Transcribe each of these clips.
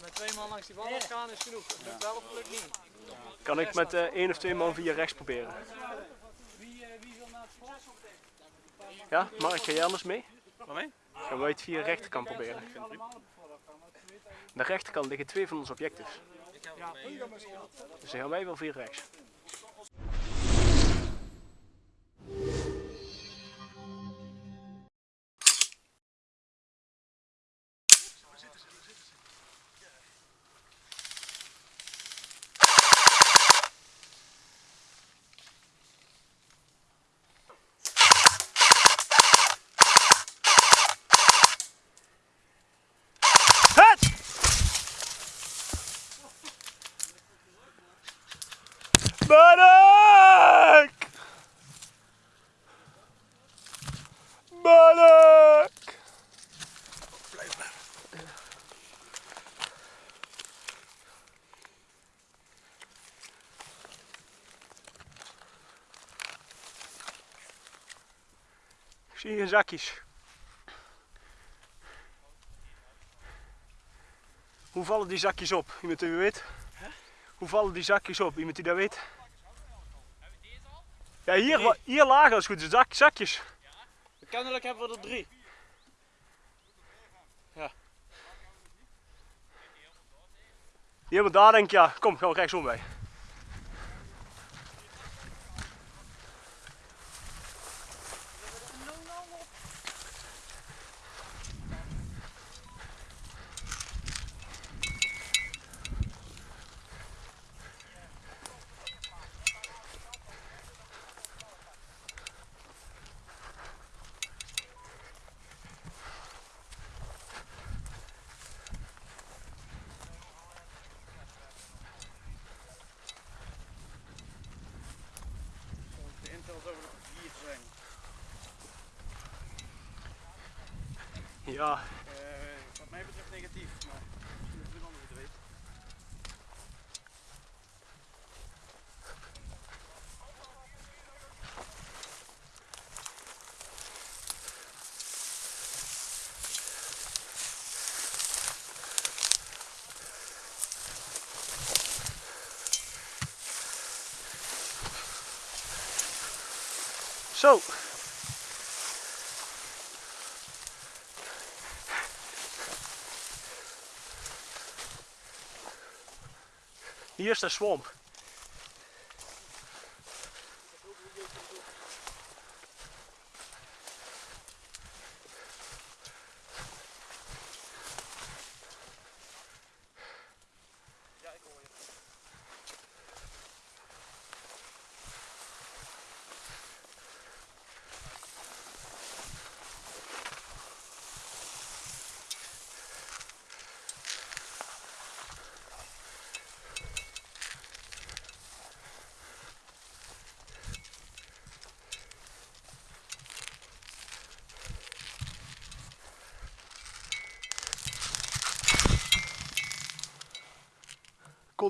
met twee man langs die bal gaan is genoeg. Het lukt wel of het lukt niet. Kan ik met eh, één of twee man via rechts proberen? Ja, Mark, ga jij anders mee? Waarmee? Gaan wij het via rechterkant proberen? Aan de rechterkant liggen twee van onze objectives. Dus dan gaan wij wel via rechts. Barak! Ik zie hier zakjes. Hoe vallen die zakjes op? Iemand die weet? Hoe vallen die zakjes op? Iemand die dat weet? Ja, hier, hier lagen als goed is zak, zakjes. Kennelijk hebben we er drie. Die hebben daar denk ik, ja, kom, gaan we rechtsom bij. Ja, Eh, wat mij betreft negatief, maar misschien dat een ander het weet. zo. Hier is de swamp.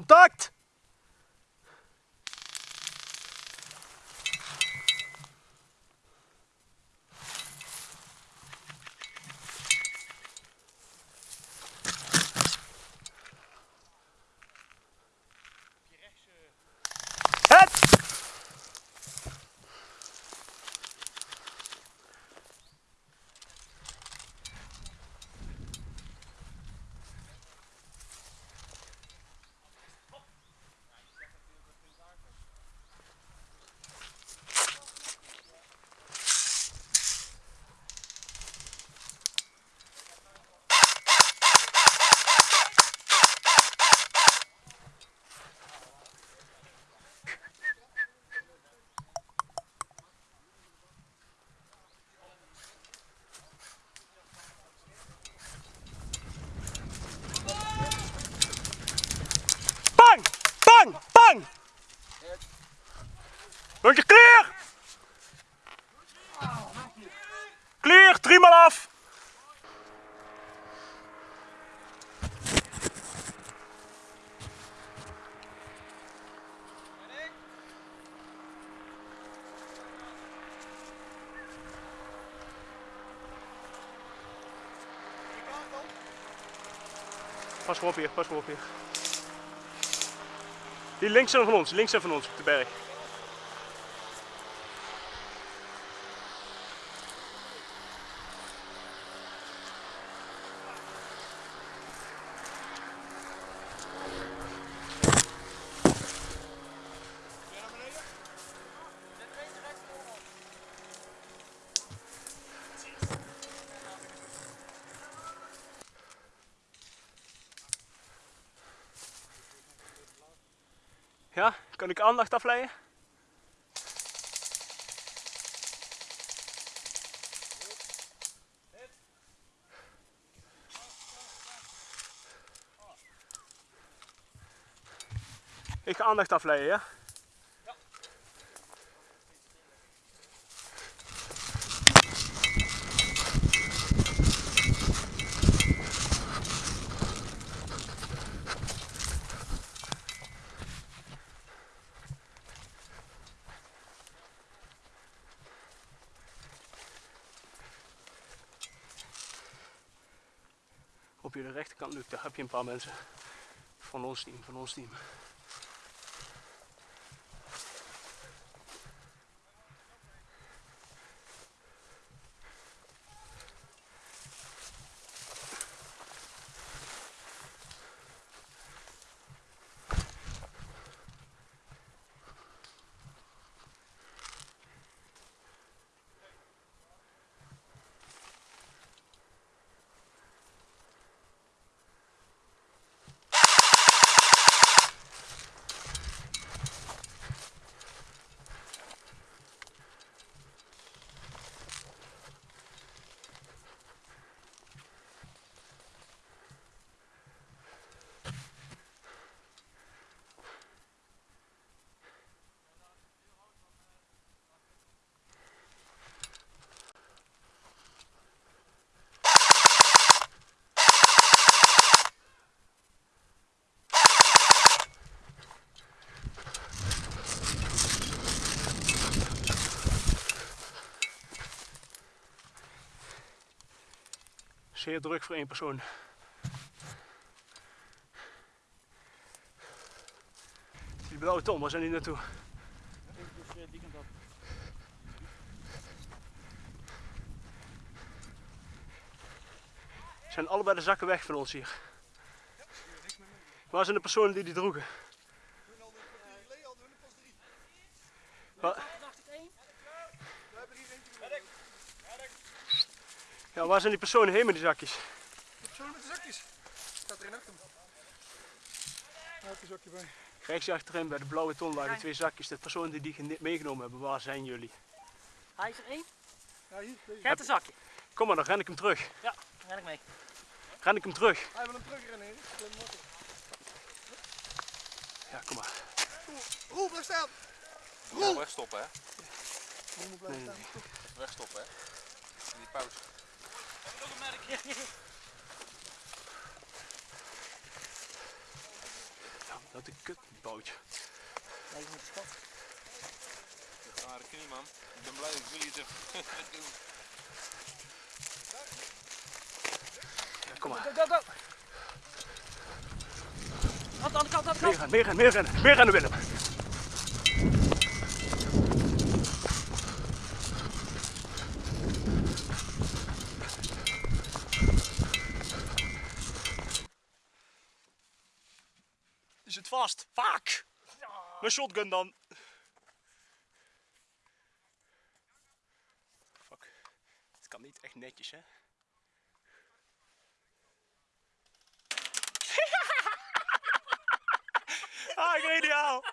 Contact! Pas maar op hier, pas maar op hier. Die links zijn van ons, links zijn van ons op de berg. Ja, kan ik aandacht afleiden? Ik ga aandacht afleiden, ja? Je rechterkant, Luc, daar heb je een paar mensen. Van ons team, van ons team. Zeer druk voor één persoon. Die blauwe tom, waar zijn die naartoe? Zijn allebei de zakken weg van ons hier. Waar zijn de personen die die droegen? Ja, waar zijn die personen heen met die zakjes? Zo met de zakjes. Staat er in achter me. Daar heb je een zakje bij. Rechts achterin bij de blauwe ton lagen twee zakjes. De personen die die meegenomen hebben, waar zijn jullie? Hij is er één. Ja, hier. Deze. Kijk een zakje. Kom maar, dan ren ik hem terug. Ja, ren ik mee. Ren ik hem terug. Hij wil hem terugrennen, hem. Ja, kom maar. Roel, blijf staan. Ja, wegstoppen hè. Roel moet blijven Nee, nee, staan. Wegstoppen hè. In die pauze. Ja, dat een kutbootje. Nee, je moet stop. Rare knie man. Ik ben blij dat jullie het even doen. Ja, kom maar. Go, go, go. Aan de andere kant, aan de Meer kant. rennen, meer rennen, meer rennen. Meer rennen, Willem. Die zit vast. Fuck! Mijn shotgun dan. Fuck. Het kan niet echt netjes, hè? Ah, geniaal!